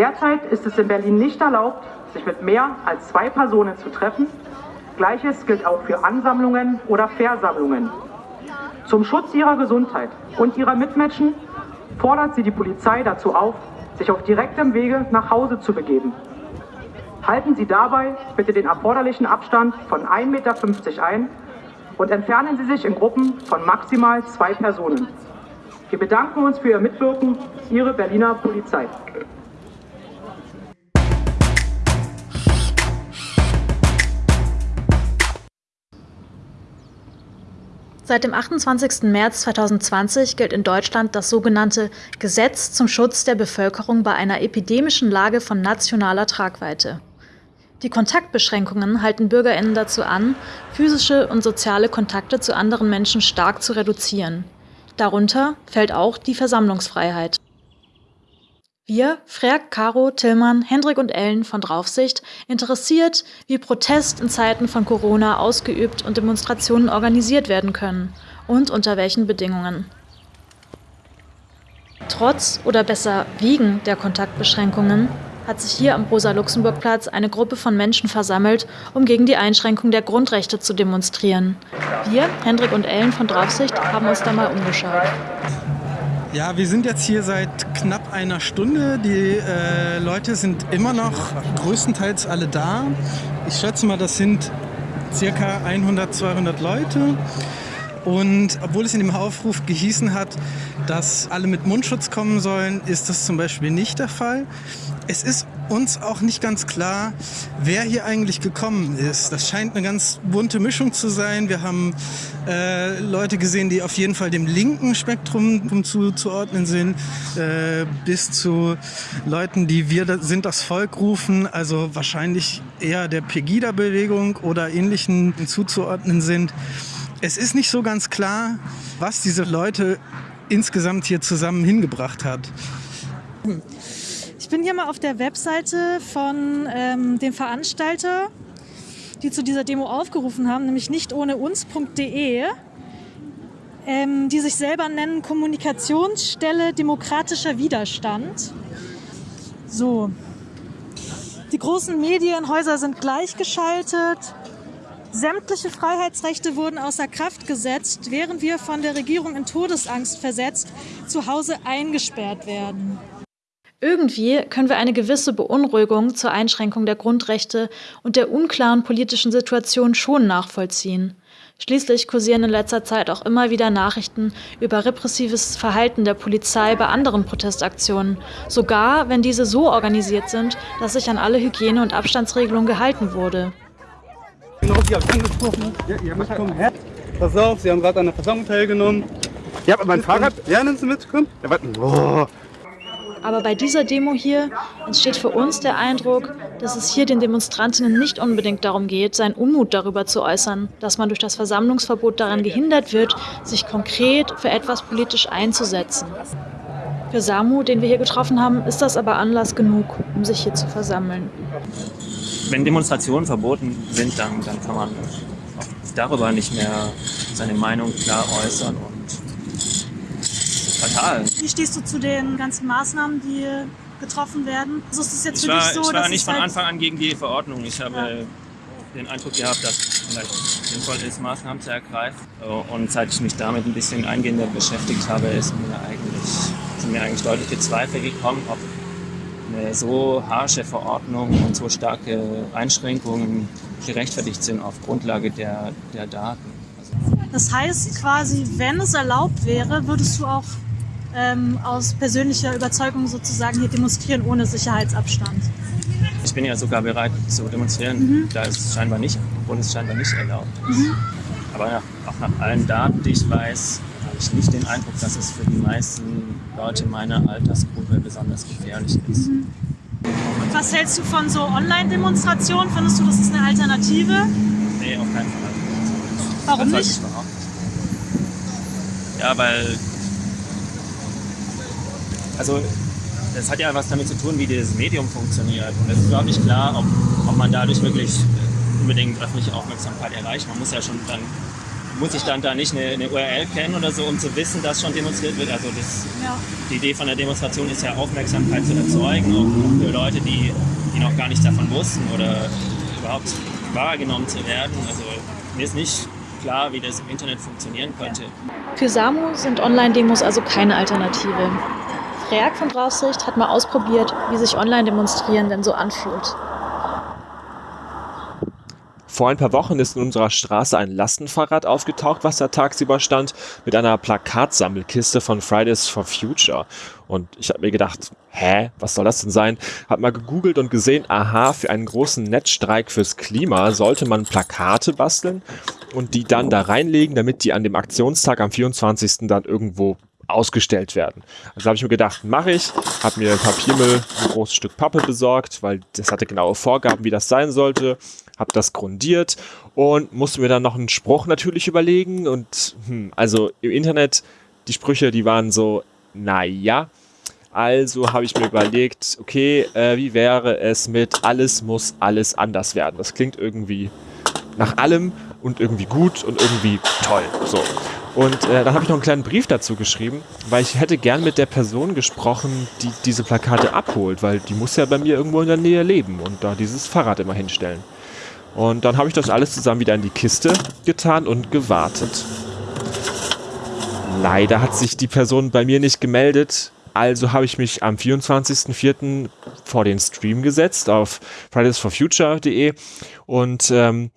Derzeit ist es in Berlin nicht erlaubt, sich mit mehr als zwei Personen zu treffen. Gleiches gilt auch für Ansammlungen oder Versammlungen. Zum Schutz ihrer Gesundheit und ihrer Mitmenschen fordert sie die Polizei dazu auf, sich auf direktem Wege nach Hause zu begeben. Halten Sie dabei bitte den erforderlichen Abstand von 1,50 Meter ein und entfernen Sie sich in Gruppen von maximal zwei Personen. Wir bedanken uns für Ihr Mitwirken. Ihre Berliner Polizei. Seit dem 28. März 2020 gilt in Deutschland das sogenannte Gesetz zum Schutz der Bevölkerung bei einer epidemischen Lage von nationaler Tragweite. Die Kontaktbeschränkungen halten Bürgerinnen dazu an, physische und soziale Kontakte zu anderen Menschen stark zu reduzieren. Darunter fällt auch die Versammlungsfreiheit. Wir, Freak, Caro, Tillmann, Hendrik und Ellen von Draufsicht, interessiert, wie Protest in Zeiten von Corona ausgeübt und Demonstrationen organisiert werden können und unter welchen Bedingungen. Trotz oder besser wegen der Kontaktbeschränkungen hat sich hier am Rosa-Luxemburg-Platz eine Gruppe von Menschen versammelt, um gegen die Einschränkung der Grundrechte zu demonstrieren. Wir, Hendrik und Ellen von Draufsicht, haben uns da mal umgeschaut. Ja, wir sind jetzt hier seit knapp einer Stunde. Die äh, Leute sind immer noch größtenteils alle da. Ich schätze mal, das sind circa 100, 200 Leute. Und obwohl es in dem Aufruf gehießen hat, dass alle mit Mundschutz kommen sollen, ist das zum Beispiel nicht der Fall. Es ist uns auch nicht ganz klar, wer hier eigentlich gekommen ist. Das scheint eine ganz bunte Mischung zu sein. Wir haben äh, Leute gesehen, die auf jeden Fall dem linken Spektrum zuzuordnen sind, äh, bis zu Leuten, die wir sind das Volk rufen, also wahrscheinlich eher der Pegida-Bewegung oder ähnlichen zuzuordnen sind. Es ist nicht so ganz klar, was diese Leute insgesamt hier zusammen hingebracht hat. Ich bin hier mal auf der Webseite von ähm, dem Veranstalter, die zu dieser Demo aufgerufen haben, nämlich nicht ohne uns.de, ähm, die sich selber nennen Kommunikationsstelle demokratischer Widerstand. So. Die großen Medienhäuser sind gleichgeschaltet. Sämtliche Freiheitsrechte wurden außer Kraft gesetzt, während wir von der Regierung in Todesangst versetzt zu Hause eingesperrt werden. Irgendwie können wir eine gewisse Beunruhigung zur Einschränkung der Grundrechte und der unklaren politischen Situation schon nachvollziehen. Schließlich kursieren in letzter Zeit auch immer wieder Nachrichten über repressives Verhalten der Polizei bei anderen Protestaktionen, sogar wenn diese so organisiert sind, dass sich an alle Hygiene- und Abstandsregelungen gehalten wurde. Sie haben angesprochen. Ja, ihr müsst kommen. Pass auf, Sie haben gerade an der Versammlung teilgenommen. Ja, aber mein Fahrrad. Ja, nimmst du mit? Komm. Ja, warte. Oh. Aber bei dieser Demo hier entsteht für uns der Eindruck, dass es hier den Demonstrantinnen nicht unbedingt darum geht, seinen Unmut darüber zu äußern, dass man durch das Versammlungsverbot daran gehindert wird, sich konkret für etwas politisch einzusetzen. Für Samu, den wir hier getroffen haben, ist das aber Anlass genug, um sich hier zu versammeln wenn Demonstrationen verboten sind, dann, dann kann man darüber nicht mehr seine Meinung klar äußern und fatal. Wie stehst du zu den ganzen Maßnahmen, die getroffen werden? Also ist es jetzt ich war, so, ich war nicht von halt Anfang an gegen die Verordnung. Ich habe Ja. den Eindruck gehabt, dass es vielleicht sinnvoll ist, Maßnahmen zu ergreifen. Und seit ich mich damit ein bisschen eingehender beschäftigt habe, ist mir eigentlich, sind mir eigentlich deutliche Zweifel gekommen, ob eine so harsche Verordnung und so starke Einschränkungen gerechtfertigt sind auf Grundlage der, der Daten. Also, Das heißt quasi, wenn es erlaubt wäre, würdest du auch ähm, aus persönlicher Überzeugung sozusagen hier demonstrieren ohne Sicherheitsabstand. ich bin ja sogar bereit zu demonstrieren, Mhm. da ist es scheinbar nicht, obwohl es scheinbar nicht erlaubt ist. Aber nach, auch nach allen Daten, die ich weiß, habe ich nicht den Eindruck, dass es für die meisten Leute meiner Altersgruppe besonders gefährlich ist. Mhm. Was hältst du von so Online-Demonstrationen? Findest du, das ist eine Alternative? Nee, auf keinen Fall. Warum das nicht? ich überhaupt nicht. Ja, weil. Also, das hat ja was damit zu tun, wie dieses Medium funktioniert. Und es ist überhaupt nicht klar, ob, ob man dadurch wirklich unbedingt öffentliche Aufmerksamkeit erreicht. Man muss ja schon dann muss ich dann da nicht eine, eine, URL kennen oder so, um zu wissen, dass schon demonstriert wird. Also das, ja. die Idee von der Demonstration ist ja Aufmerksamkeit zu erzeugen, auch für Leute, die, die noch gar nichts davon wussten oder überhaupt wahrgenommen zu werden. Also mir ist nicht klar, wie das im Internet funktionieren könnte. Für Samu sind Online-Demos also keine Alternative. Von Draufsicht hat mal ausprobiert, wie sich Online-Demonstrieren denn so anfühlt. Vor ein paar Wochen ist in unserer Straße ein Lastenfahrrad aufgetaucht, was da tagsüber stand, mit einer Plakatsammelkiste von Fridays for Future. Und ich habe mir gedacht, hä, was soll das denn sein? Hab mal gegoogelt und gesehen, aha, für einen großen Netzstreik fürs Klima sollte man Plakate basteln und die dann da reinlegen, damit die an dem Aktionstag am 24. dann irgendwo ausgestellt werden. Also habe ich mir gedacht, mache ich, habe mir Papiermüll, ein großes Stück Pappe besorgt, weil das hatte genaue Vorgaben, wie das sein sollte, habe das grundiert und musste mir dann noch einen Spruch natürlich überlegen und hm, also im Internet, die Sprüche, die waren so, naja, also habe ich mir überlegt, okay, äh, wie wäre es mit alles muss alles anders werden. Das klingt irgendwie nach allem und irgendwie gut und irgendwie toll. So. Und äh, dann habe ich noch einen kleinen Brief dazu geschrieben, weil ich hätte gern mit der Person gesprochen, die diese Plakate abholt, weil die muss ja bei mir irgendwo in der Nähe leben und da dieses Fahrrad immer hinstellen. Und dann habe ich das alles zusammen wieder in die Kiste getan und gewartet. Leider hat sich die Person bei mir nicht gemeldet, also habe ich mich am 24.04. vor den Stream gesetzt auf fridaysforfuture.de und ähm,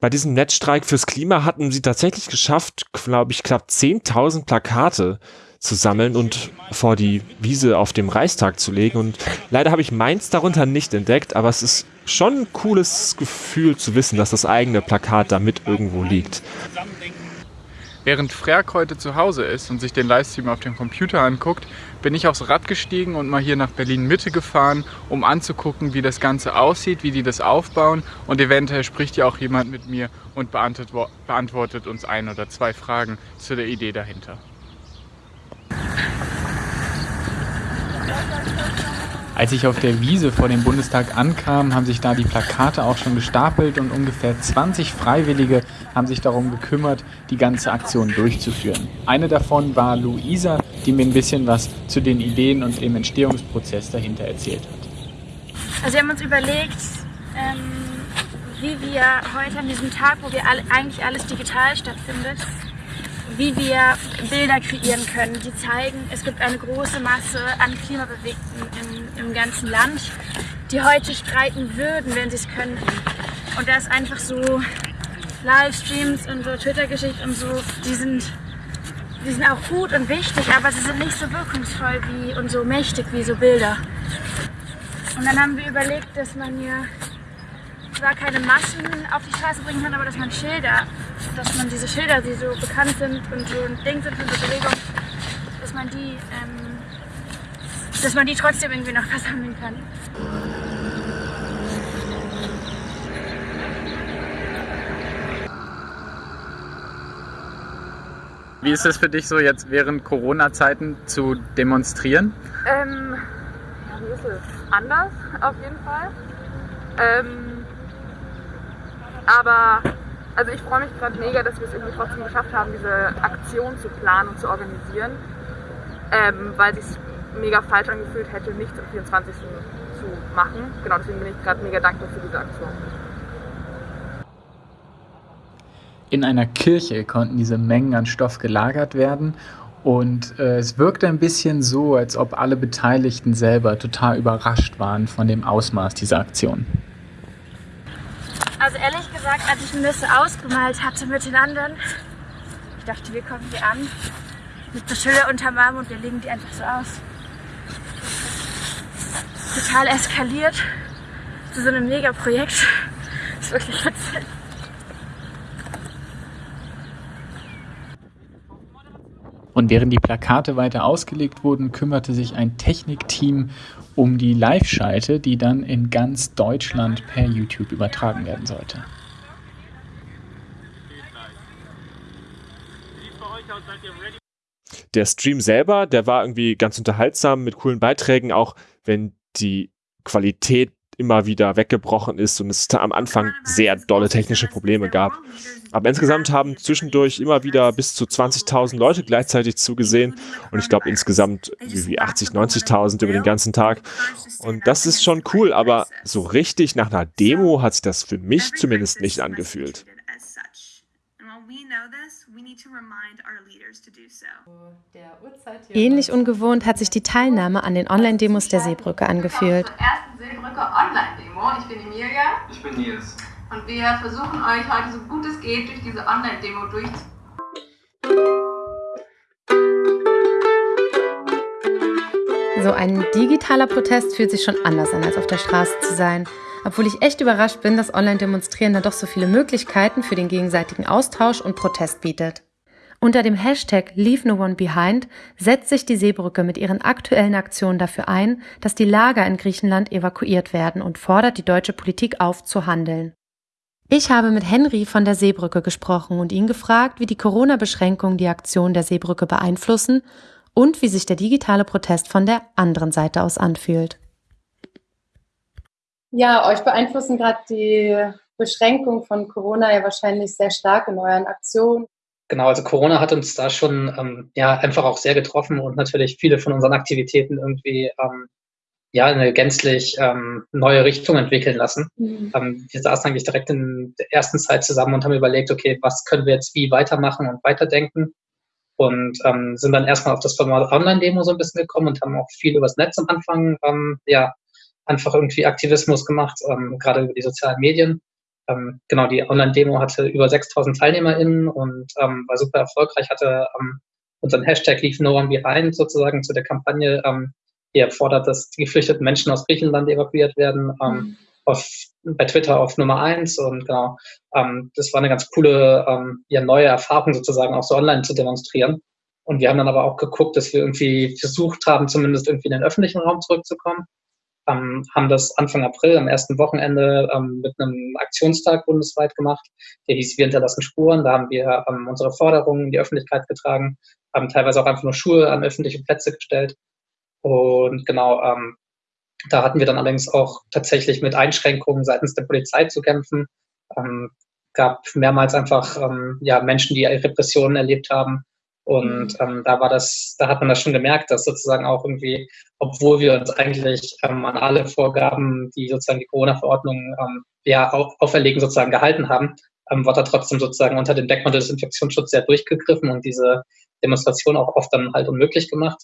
bei diesem Netzstreik fürs Klima hatten sie tatsächlich geschafft, glaube ich, knapp 10.000 Plakate zu sammeln und vor die Wiese auf dem Reichstag zu legen. Und leider habe ich meins darunter nicht entdeckt, aber es ist schon ein cooles Gefühl zu wissen, dass das eigene Plakat da mit irgendwo liegt. Während Frerk heute zu Hause ist und sich den Livestream auf dem Computer anguckt, bin ich aufs Rad gestiegen und mal hier nach Berlin Mitte gefahren, um anzugucken, wie das Ganze aussieht, wie die das aufbauen und eventuell spricht ja auch jemand mit mir und beantwortet uns ein oder zwei Fragen zu der Idee dahinter. Als ich auf der Wiese vor dem Bundestag ankam, haben sich da die Plakate auch schon gestapelt und ungefähr 20 Freiwillige haben sich darum gekümmert, die ganze Aktion durchzuführen. Eine davon war Luisa, die mir ein bisschen was zu den Ideen und dem Entstehungsprozess dahinter erzählt hat. Also wir haben uns überlegt, ähm, wie wir heute an diesem Tag, wo wir alle, eigentlich alles digital stattfindet, wie wir Bilder kreieren können, die zeigen, es gibt eine große Masse an Klimabewegten im, im ganzen Land, die heute streiken würden, wenn sie es könnten. Und da ist einfach so Livestreams und so Twitter-Geschichten und so, die sind, die sind auch gut und wichtig, aber sie sind nicht so wirkungsvoll wie und so mächtig wie so Bilder. Und dann haben wir überlegt, dass man ja zwar keine Massen auf die Straße bringen kann, aber dass man Schilder, dass man diese Schilder, die so bekannt sind und so ein Ding sind für so Bewegung, dass man die, ähm, dass man die trotzdem irgendwie noch versammeln kann. Wie ist es für dich so jetzt während Corona-Zeiten zu demonstrieren? Ähm, ja, wie ist es? Anders auf jeden Fall. Ähm, aber also ich freue mich gerade mega, dass wir es irgendwie trotzdem geschafft haben, diese Aktion zu planen und zu organisieren, ähm, weil es sich mega falsch angefühlt hätte, nichts am 24. zu machen. Genau, deswegen bin ich gerade mega dankbar für diese Aktion. In einer Kirche konnten diese Mengen an Stoff gelagert werden und äh, es wirkte ein bisschen so, als ob alle Beteiligten selber total überrascht waren von dem Ausmaß dieser Aktion. Also ehrlich gesagt, als ich mir das ausgemalt hatte mit den anderen, ich dachte, wir kommen hier an mit so Schilder unterm Arm und wir legen die einfach so aus. Total eskaliert zu so einem Mega-Projekt. Das ist wirklich witzig. Und während die Plakate weiter ausgelegt wurden, kümmerte sich ein Technikteam um die Live-Schalte, die dann in ganz Deutschland per YouTube übertragen werden sollte. Der Stream selber, der war irgendwie ganz unterhaltsam mit coolen Beiträgen, auch wenn die Qualität immer wieder weggebrochen ist und es am Anfang sehr dolle technische Probleme gab. Aber insgesamt haben zwischendurch immer wieder bis zu 20.000 Leute gleichzeitig zugesehen und ich glaube insgesamt wie 80, 90.000 über den ganzen Tag. Und das ist schon cool, aber so richtig nach einer Demo hat sich das für mich zumindest nicht angefühlt. Ähnlich ungewohnt hat sich die Teilnahme an den Online-Demos der Seebrücke angefühlt. Zur ersten Seebrücke Online-Demo. Ich bin Emilia. Ich bin Nils. Und wir versuchen euch heute so gut es geht durch diese Online-Demo durchzuführen. So ein digitaler Protest fühlt sich schon anders an, als auf der Straße zu sein. Obwohl ich echt überrascht bin, dass Online-Demonstrieren dann doch so viele Möglichkeiten für den gegenseitigen Austausch und Protest bietet. Unter dem Hashtag Leave No One Behind setzt sich die Seebrücke mit ihren aktuellen Aktionen dafür ein, dass die Lager in Griechenland evakuiert werden und fordert die deutsche Politik auf, zu handeln. Ich habe mit Henry von der Seebrücke gesprochen und ihn gefragt, wie die Corona-Beschränkungen die Aktion der Seebrücke beeinflussen und wie sich der digitale Protest von der anderen Seite aus anfühlt. Ja, euch beeinflussen gerade die Beschränkungen von Corona ja wahrscheinlich sehr stark in euren Aktionen. Genau, also Corona hat uns da schon ähm, ja einfach auch sehr getroffen und natürlich viele von unseren Aktivitäten irgendwie ähm, ja eine gänzlich ähm, neue Richtung entwickeln lassen. Mhm. Ähm, wir saßen eigentlich direkt in der ersten Zeit zusammen und haben überlegt, okay, was können wir jetzt wie weitermachen und weiterdenken und ähm, sind dann erstmal auf das Format Online-Demo so ein bisschen gekommen und haben auch viel übers Netz am Anfang ähm, ja einfach irgendwie Aktivismus gemacht, ähm, gerade über die sozialen Medien ähm, genau, die Online-Demo hatte über 6000 TeilnehmerInnen und ähm, war super erfolgreich, hatte ähm, unseren Hashtag Leave No One Behind sozusagen zu der Kampagne, ähm, die erfordert, dass die geflüchteten Menschen aus Griechenland evakuiert werden, ähm, mhm. auf, bei Twitter auf Nummer eins und genau, ähm, das war eine ganz coole, ähm, ja, neue Erfahrung sozusagen auch so online zu demonstrieren. Und wir haben dann aber auch geguckt, dass wir irgendwie versucht haben, zumindest irgendwie in den öffentlichen Raum zurückzukommen ähm, haben das Anfang April am ersten Wochenende ähm, mit einem Aktionstag bundesweit gemacht. Der hieß Wir hinterlassen Spuren. Da haben wir ähm, unsere Forderungen in die Öffentlichkeit getragen, haben teilweise auch einfach nur Schuhe an öffentliche Plätze gestellt. Und genau, ähm, da hatten wir dann allerdings auch tatsächlich mit Einschränkungen seitens der Polizei zu kämpfen. Ähm, gab mehrmals einfach ähm, ja, Menschen, die Repressionen erlebt haben, und mhm. ähm, da war das, da hat man das schon gemerkt, dass sozusagen auch irgendwie, obwohl wir uns eigentlich ähm, an alle Vorgaben, die sozusagen die Corona-Verordnung ähm, ja auf, auferlegen, sozusagen gehalten haben, ähm, wird da trotzdem sozusagen unter dem Deckmantel des Infektionsschutzes sehr durchgegriffen und diese Demonstration auch oft dann halt unmöglich gemacht.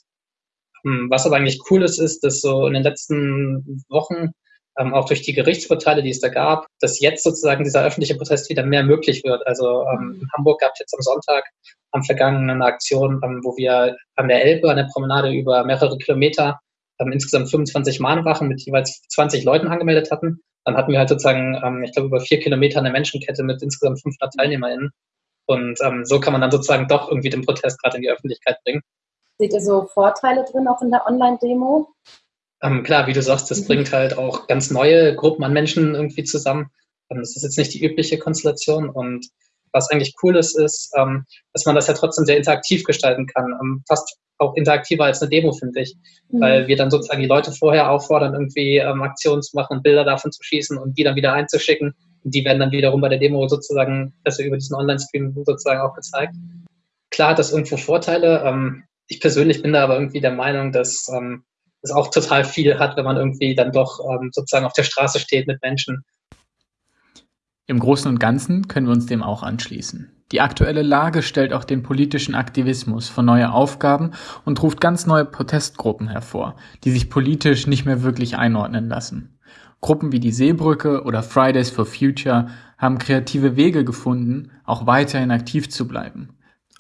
Ähm, was aber eigentlich cool ist, ist, dass so in den letzten Wochen ähm, auch durch die Gerichtsurteile, die es da gab, dass jetzt sozusagen dieser öffentliche Protest wieder mehr möglich wird. Also ähm, in Hamburg gab es jetzt am Sonntag am vergangenen Aktion, ähm, wo wir an der Elbe, an der Promenade über mehrere Kilometer ähm, insgesamt 25 Mahnwachen mit jeweils 20 Leuten angemeldet hatten. Dann hatten wir halt sozusagen, ähm, ich glaube, über vier Kilometer eine Menschenkette mit insgesamt 500 TeilnehmerInnen. Und ähm, so kann man dann sozusagen doch irgendwie den Protest gerade in die Öffentlichkeit bringen. Seht ihr so Vorteile drin, auch in der Online-Demo? Ähm, klar, wie du sagst, das mhm. bringt halt auch ganz neue Gruppen an Menschen irgendwie zusammen. Ähm, das ist jetzt nicht die übliche Konstellation und was eigentlich cool ist, ist, ähm, dass man das ja trotzdem sehr interaktiv gestalten kann. Ähm, fast auch interaktiver als eine Demo, finde ich. Mhm. Weil wir dann sozusagen die Leute vorher auffordern, irgendwie ähm, Aktionen zu machen und Bilder davon zu schießen und die dann wieder einzuschicken. Und die werden dann wiederum bei der Demo sozusagen, also über diesen Online-Stream sozusagen auch gezeigt. Klar hat das irgendwo Vorteile. Ähm, ich persönlich bin da aber irgendwie der Meinung, dass es auch total viel hat, wenn man irgendwie dann doch ähm, sozusagen auf der Straße steht mit Menschen. Im Großen und Ganzen können wir uns dem auch anschließen. Die aktuelle Lage stellt auch den politischen Aktivismus vor neue Aufgaben und ruft ganz neue Protestgruppen hervor, die sich politisch nicht mehr wirklich einordnen lassen. Gruppen wie die Seebrücke oder Fridays for Future haben kreative Wege gefunden, auch weiterhin aktiv zu bleiben.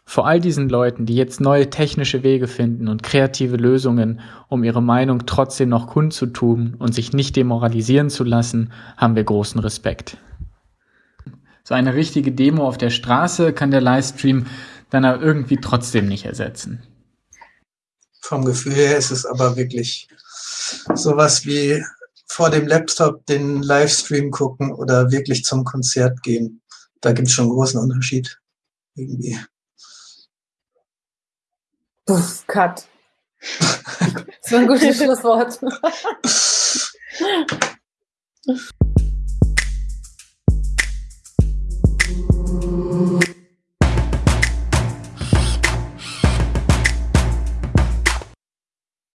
Vor all diesen Leuten, die jetzt neue technische Wege finden und kreative Lösungen, um ihre Meinung trotzdem noch kundzutun und sich nicht demoralisieren zu lassen, haben wir großen Respekt. So eine richtige Demo auf der Straße kann der Livestream dann aber irgendwie trotzdem nicht ersetzen. Vom Gefühl her ist es aber wirklich sowas wie vor dem Laptop den Livestream gucken oder wirklich zum Konzert gehen. Da gibt es schon einen großen Unterschied. Irgendwie. Puff, Cut. Das war ein gutes Schlusswort.